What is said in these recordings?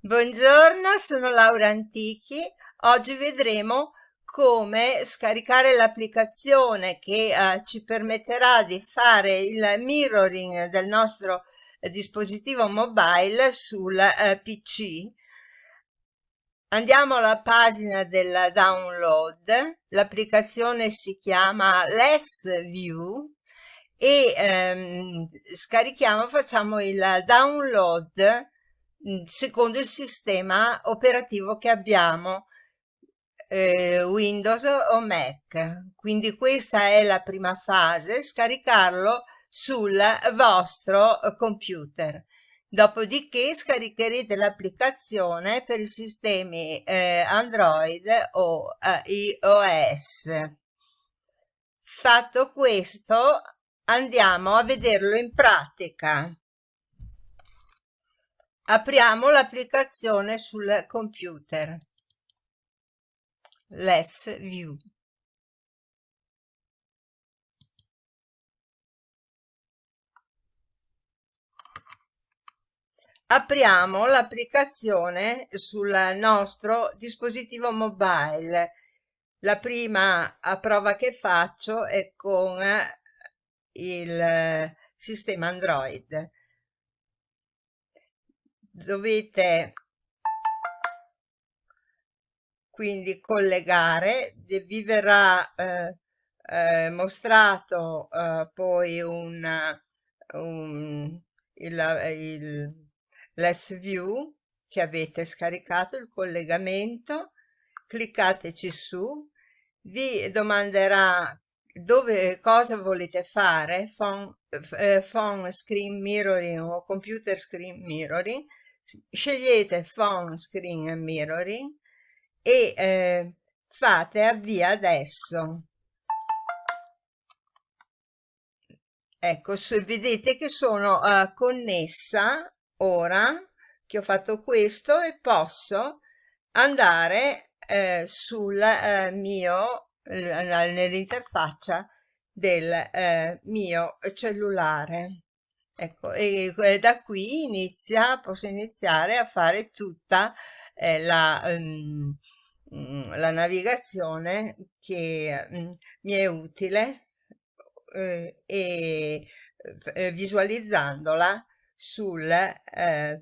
Buongiorno, sono Laura Antichi. Oggi vedremo come scaricare l'applicazione che eh, ci permetterà di fare il mirroring del nostro dispositivo mobile sul eh, PC. Andiamo alla pagina del download. L'applicazione si chiama Less View e ehm, scarichiamo, facciamo il download secondo il sistema operativo che abbiamo eh, Windows o Mac. Quindi questa è la prima fase scaricarlo sul vostro computer. Dopodiché scaricherete l'applicazione per i sistemi eh, Android o eh, iOS fatto questo andiamo a vederlo in pratica Apriamo l'applicazione sul computer. Let's View. Apriamo l'applicazione sul nostro dispositivo mobile. La prima prova che faccio è con il sistema Android dovete quindi collegare vi verrà eh, eh, mostrato eh, poi un, un il, il less view che avete scaricato il collegamento. Cliccateci su vi domanderà dove cosa volete fare phone, eh, phone screen mirroring o computer screen mirroring scegliete phone screen mirroring e eh, fate avvia adesso. Ecco se vedete che sono uh, connessa ora che ho fatto questo e posso andare eh, sul eh, mio nell'interfaccia del eh, mio cellulare Ecco, e da qui inizia, posso iniziare a fare tutta eh, la, um, la, navigazione che um, mi è utile eh, e eh, visualizzandola sul eh, eh,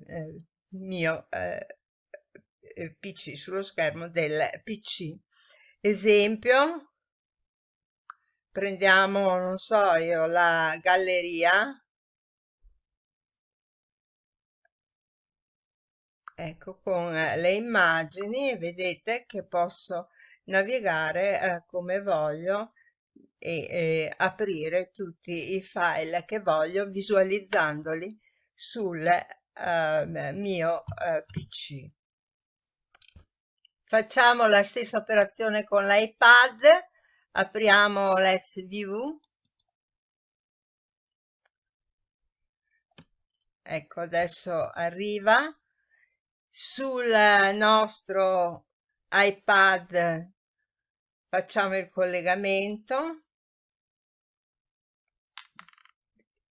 mio eh, PC, sullo schermo del PC. Esempio, prendiamo, non so io, la galleria ecco con eh, le immagini vedete che posso navigare eh, come voglio e eh, aprire tutti i file che voglio visualizzandoli sul eh, mio eh, pc facciamo la stessa operazione con l'iPad. Apriamo l'SView ecco adesso arriva sul nostro iPad facciamo il collegamento.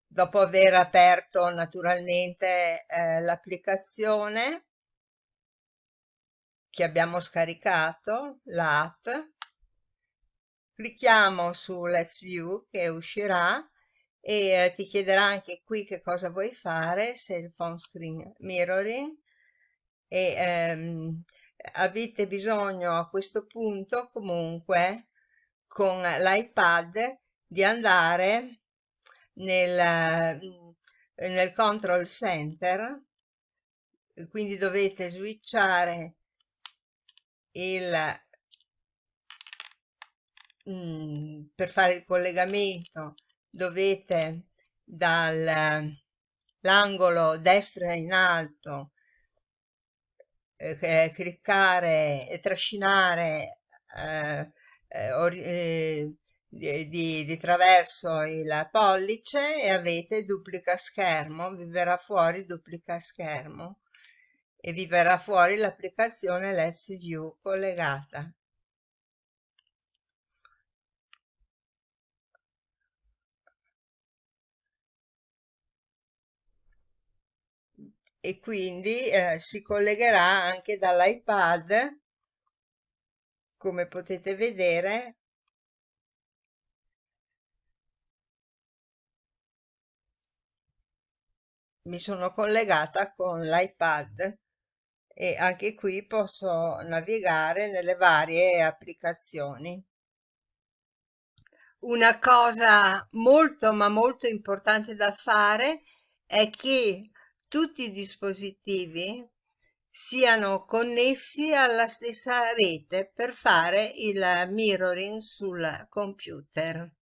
Dopo aver aperto naturalmente eh, l'applicazione che abbiamo scaricato, l'app, clicchiamo su Let's View che uscirà e eh, ti chiederà anche qui che cosa vuoi fare, se il phone screen mirroring, e ehm, avete bisogno a questo punto comunque con l'iPad di andare nel, mm, nel control center quindi dovete switchare il mm, per fare il collegamento dovete dall'angolo destro in alto eh, cliccare e trascinare eh, eh, di, di, di, traverso il pollice e avete duplica schermo, vi verrà fuori duplica schermo e vi verrà fuori l'applicazione Let's View collegata. E quindi eh, si collegherà anche dall'iPad come potete vedere mi sono collegata con l'iPad e anche qui posso navigare nelle varie applicazioni. Una cosa molto ma molto importante da fare è che tutti i dispositivi siano connessi alla stessa rete per fare il mirroring sul computer.